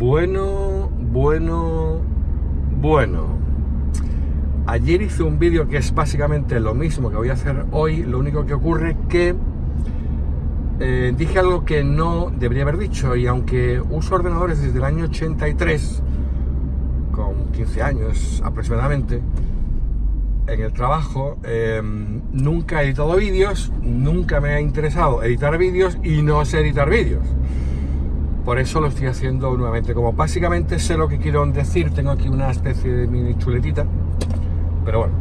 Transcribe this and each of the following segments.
Bueno, bueno, bueno. Ayer hice un vídeo que es básicamente lo mismo que voy a hacer hoy, lo único que ocurre que eh, dije algo que no debería haber dicho y aunque uso ordenadores desde el año 83, con 15 años aproximadamente, en el trabajo, em, nunca he editado vídeos, nunca me ha interesado editar vídeos y no sé editar vídeos. Por eso lo estoy haciendo nuevamente. Como básicamente sé lo que quiero decir, tengo aquí una especie de mini chuletita. Pero bueno.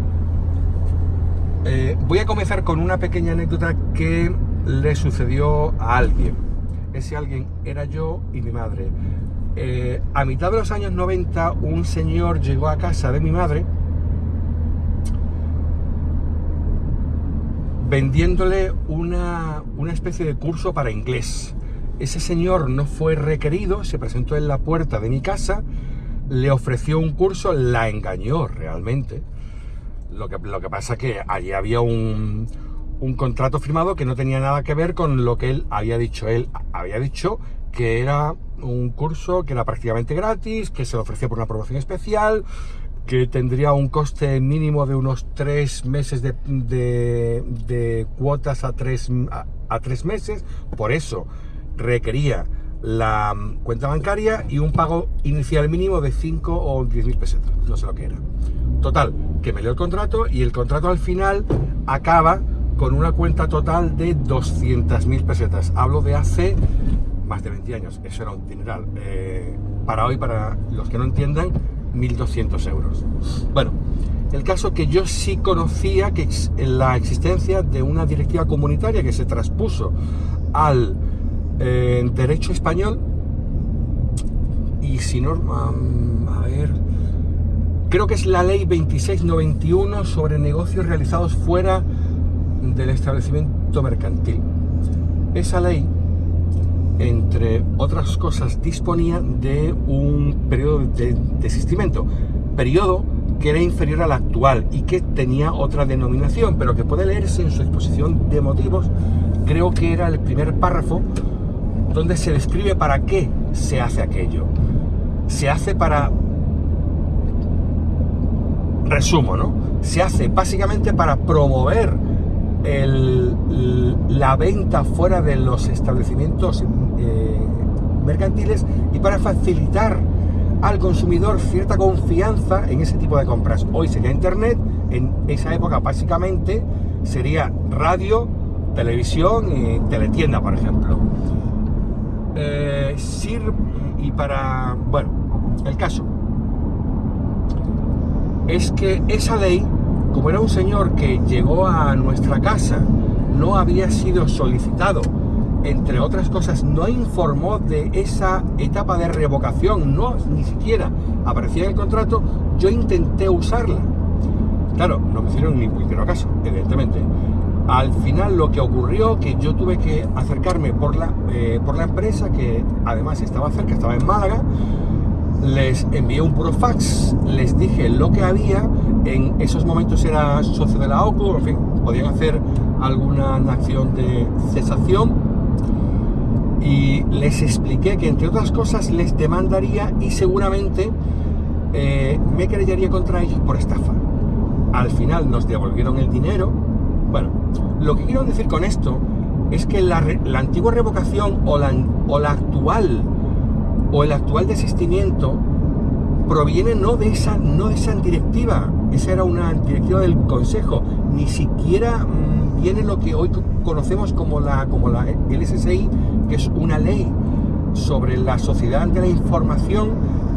Eh, voy a comenzar con una pequeña anécdota que le sucedió a alguien. Ese alguien era yo y mi madre. Eh, a mitad de los años 90, un señor llegó a casa de mi madre vendiéndole una, una especie de curso para inglés ese señor no fue requerido, se presentó en la puerta de mi casa, le ofreció un curso, la engañó realmente. Lo que, lo que pasa es que allí había un, un contrato firmado que no tenía nada que ver con lo que él había dicho. Él había dicho que era un curso que era prácticamente gratis, que se le ofrecía por una promoción especial, que tendría un coste mínimo de unos tres meses de, de, cuotas a tres, a tres meses. Por eso requería la mm, cuenta bancaria y un pago inicial mínimo de 5 o 10 mil pesetas, no sé lo que era. Total, que me leo el contrato y el contrato al final acaba con una cuenta total de 200 mil pesetas. Hablo de hace más de 20 años, eso era un dineral. Eh, para hoy, para los que no entiendan, 1.200 euros. Bueno, el caso que yo sí conocía que la existencia de una directiva comunitaria que se traspuso al en derecho español. Y si no, a ver, creo que es la ley 2691 sobre negocios realizados fuera del establecimiento mercantil. Esa ley, entre otras cosas, disponía de un periodo de desistimiento, periodo que era inferior al actual y que tenía otra denominación, pero que puede leerse en su exposición de motivos, creo que era el primer párrafo donde se describe para qué se hace aquello. Se hace para... Resumo, ¿no? Se hace básicamente para promover la venta fuera de los establecimientos eh, mercantiles y para facilitar al consumidor cierta confianza en ese tipo de compras. Hoy sería Internet, en esa época básicamente sería radio, televisión y teletienda, por ejemplo eh, y para... Bueno, el caso es que esa ley, como era un señor que llegó a nuestra casa, no había sido solicitado, entre otras cosas, no informó de esa etapa de revocación, no ni siquiera aparecía en el contrato, yo intenté usarla. Claro, no me hicieron ni puñetero caso, evidentemente. Al final lo que ocurrió que yo tuve que acercarme por la, eh, por la empresa, que además estaba cerca, estaba en Málaga, les envié un puro fax, les dije lo que había, en esos momentos era socio de la OCU, en fin, podían hacer alguna acción de cesación y les expliqué que entre otras cosas les demandaría y seguramente eh, me creyería contra ellos por estafa. Al final nos devolvieron el dinero, bueno, lo que quiero decir con esto es que la, antigua revocación o la, actual o el actual desistimiento proviene no de esa no de esa directiva, esa era una directiva del Consejo, ni siquiera mm, viene lo que hoy conocemos como la como la LSSI, que es una ley sobre la sociedad de la información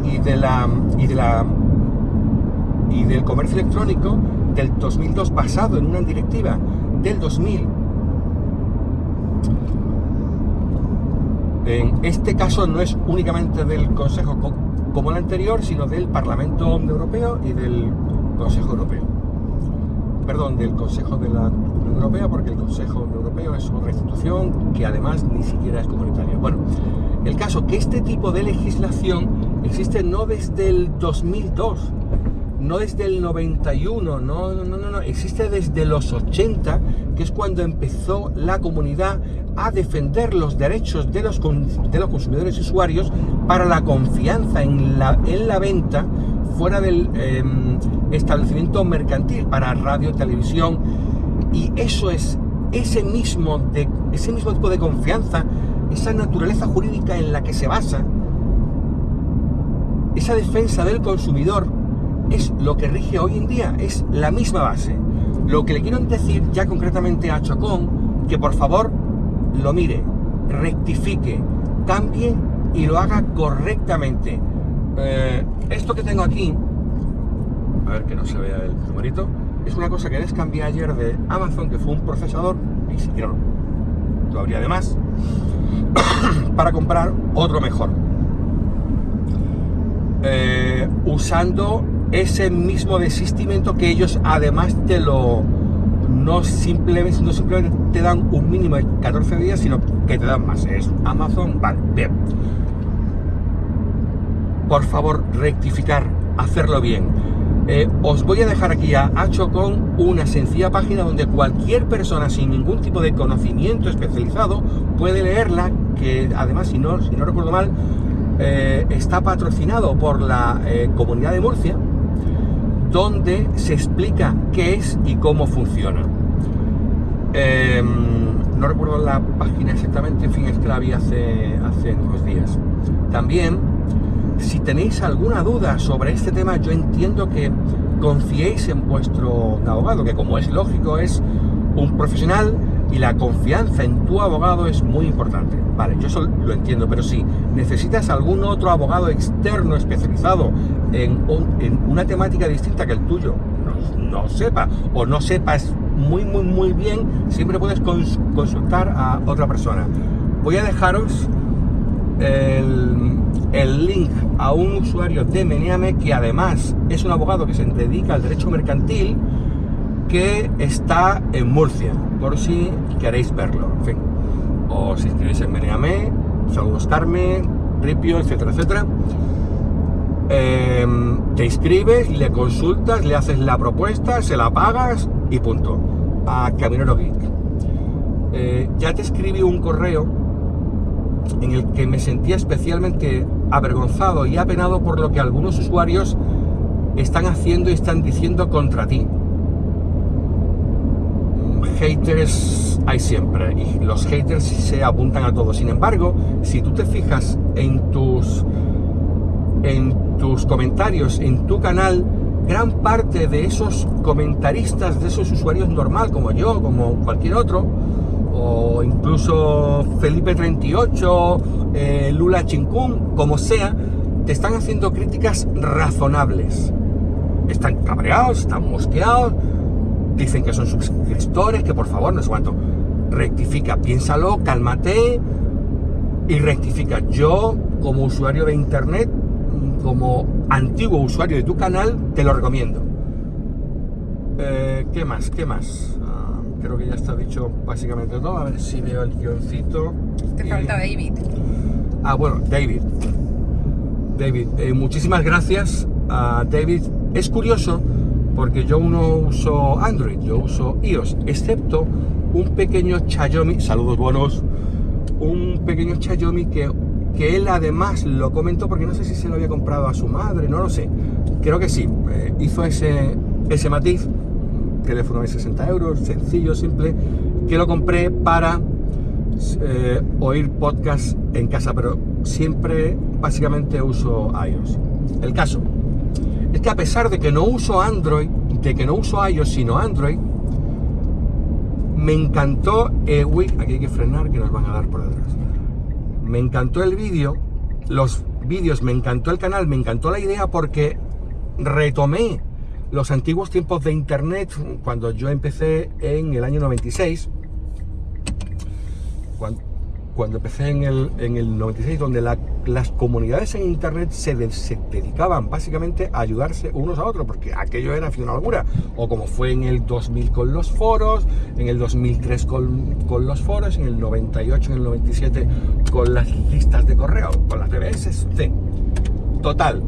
y de la y de la y del comercio electrónico del 2002 basado en una directiva del 2000, en este caso no es únicamente del Consejo como el anterior, sino del Parlamento Europeo y del Consejo Europeo. Perdón, del Consejo de la Unión Europea, porque el Consejo Europeo es otra institución que además ni siquiera es comunitaria. Bueno, el caso que este tipo de legislación existe no desde el 2002, no desde el 91, no, no, no, no, existe desde los 80, que es cuando empezó la comunidad a defender los derechos de los, de los consumidores y usuarios para la confianza en la, en la venta fuera del em, establecimiento mercantil para radio, televisión. Y eso es ese mismo, de, ese mismo tipo de confianza, esa naturaleza jurídica en la que se basa, esa defensa del consumidor es lo que rige hoy en día, es la misma base. Lo que le quiero decir ya concretamente a Chocón, que por favor lo mire, rectifique, cambie y lo haga correctamente. Eh, esto que tengo aquí, a ver que no se vea el numerito, es una cosa que les cambié ayer de Amazon, que fue un procesador, ni siquiera lo habría de más, para comprar otro mejor. Eh, usando ese mismo desistimiento que ellos además te lo no simplemente, no simplemente te dan un mínimo de 14 días, sino que te dan más. Es Amazon, vale, bien. Por favor, rectificar, hacerlo bien. Eh, os voy a dejar aquí a Hacho con una sencilla página donde cualquier persona sin ningún tipo de conocimiento especializado puede leerla, que además, si no, si no recuerdo mal, eh, está patrocinado por la eh, Comunidad de Murcia, donde se explica qué es y cómo funciona. Em, no recuerdo la página exactamente, en fin, es que la vi hace, hace unos días. También, si tenéis alguna duda sobre este tema, yo entiendo que confiéis en vuestro abogado, que como es lógico, es un profesional y la confianza en tu abogado es muy importante. Vale, yo eso lo entiendo, pero si necesitas algún otro abogado externo especializado en, una temática distinta que el tuyo, no, sepa o no sepas muy, muy, muy bien, siempre puedes consultar a otra persona. Voy a dejaros el, el, link a un usuario de Meneame que además es un abogado que se dedica al derecho mercantil que está en Murcia, por si queréis verlo. En fin, o si escribís en Meneame, Saludos Carmen, Ripio, etcétera, etcétera. Em, te inscribes, le consultas, le haces la propuesta, se la pagas y punto. A Caminero Geek. Eh, ya te escribí un correo en el que me sentía especialmente avergonzado y apenado por lo que algunos usuarios están haciendo y están diciendo contra ti haters hay siempre y los haters se apuntan a todo. Sin embargo, si tú te fijas en tus, en tus comentarios, en tu canal, gran parte de esos comentaristas, de esos usuarios normal como yo, como cualquier otro, o incluso Felipe 38, eh, Lula Chincún, como sea, te están haciendo críticas razonables. Están cabreados, están mosqueados, dicen que son suscriptores, que por favor, no sé cuánto. Rectifica, piénsalo, cálmate y rectifica. Yo, como usuario de internet, como antiguo usuario de tu canal, te lo recomiendo. Eh, ¿Qué más? ¿Qué más? Ah, creo que ya está dicho básicamente todo. A ver si veo el guioncito. Te falta David. Ah, bueno, David. David, eh, muchísimas gracias a David. Es curioso porque yo no uso Android, yo uso iOS, excepto un pequeño Xiaomi, saludos buenos, un pequeño Xiaomi que, que él además lo comentó porque no sé si se lo había comprado a su madre, no lo sé, creo que sí, eh, hizo ese, ese matiz, teléfono de 60 euros, sencillo, simple, que lo compré para eh, oír podcast en casa, pero siempre básicamente uso iOS. El caso, es que a pesar de que no uso Android, de que no uso iOS, sino Android, me encantó, uy, aquí hay que frenar que nos van a dar por detrás. Me encantó el vídeo, los vídeos, me encantó el canal, me encantó la idea porque retomé los antiguos tiempos de internet cuando yo empecé en el año 96 cuando, cuando empecé en el, en el 96, donde las comunidades en Internet se, dedicaban básicamente a ayudarse unos a otros, porque aquello era una locura. O como fue en el 2000 con los foros, en el 2003 con, con los foros, en el 98, en el 97 con las listas de correo, con las TBS, sí. Total,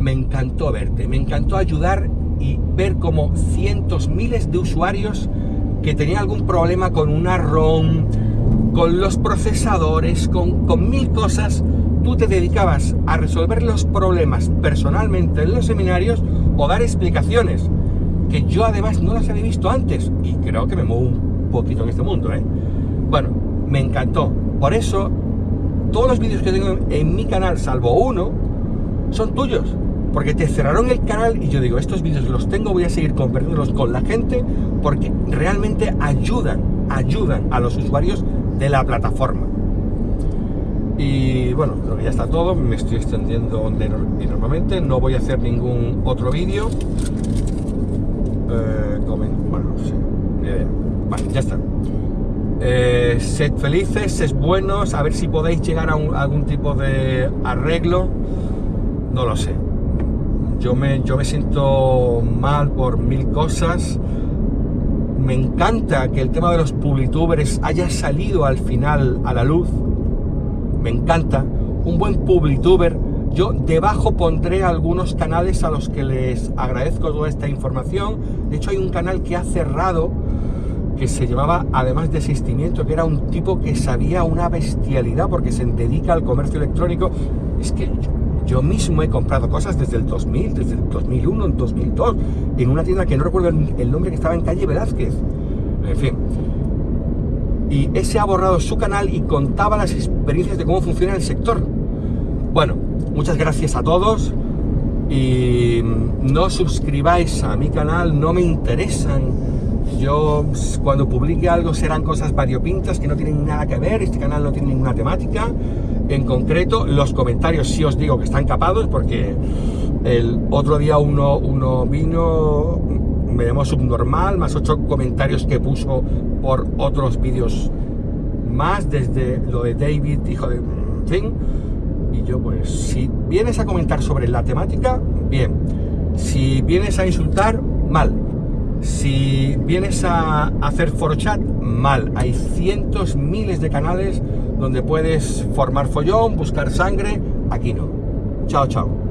me encantó verte, me encantó ayudar y ver como cientos, miles de usuarios que tenían algún problema con una ROM, con los procesadores, con, con mil cosas, tú te dedicabas a resolver los problemas personalmente en los seminarios o dar explicaciones, que yo además no las había visto antes, y creo que me muevo un poquito en este mundo, ¿eh? Bueno, me encantó. Por eso, todos los vídeos que tengo en mi canal, salvo uno, son tuyos. Porque te cerraron el canal y yo digo, estos vídeos los tengo, voy a seguir compartiéndolos con la gente porque realmente ayudan, ayudan a los usuarios de la plataforma. Y bueno, creo que ya está todo, me estoy extendiendo enormemente, no voy a hacer ningún otro vídeo. Eh, bueno, sí, Vale, ya está. Eh, sed felices, sed buenos, a ver si podéis llegar a, algún tipo de arreglo. No lo sé. Yo me, yo me siento mal por mil cosas. Me encanta que el tema de los publitubers haya salido al final a la luz. Me encanta. Un buen publituber. Yo debajo pondré algunos canales a los que les agradezco toda esta información. De hecho, hay un canal que ha cerrado que se llamaba, además de asistimiento, que era un tipo que sabía una bestialidad porque se dedica al comercio electrónico. Es que yo, mismo he comprado cosas desde el 2000, desde el 2001, en 2002, en una tienda que no recuerdo el nombre que estaba en calle Velázquez. En fin. Y ese ha borrado su canal y contaba las experiencias de cómo funciona el sector. Bueno, muchas gracias a todos y no suscribáis a mi canal, no me interesan yo cuando publique algo serán cosas variopintas que no tienen nada que ver, este canal no tiene ninguna temática en concreto. Los comentarios sí os digo que están capados porque el otro día uno, uno vino, me llamó subnormal, más ocho comentarios que puso por otros vídeos más, desde lo de David, hijo de... fin. Y yo pues, si vienes a comentar sobre la temática, bien. Si vienes a insultar, mal si vienes a hacer chat, mal. Hay cientos, miles de canales donde puedes formar follón, buscar sangre. Aquí no. Chao, chao.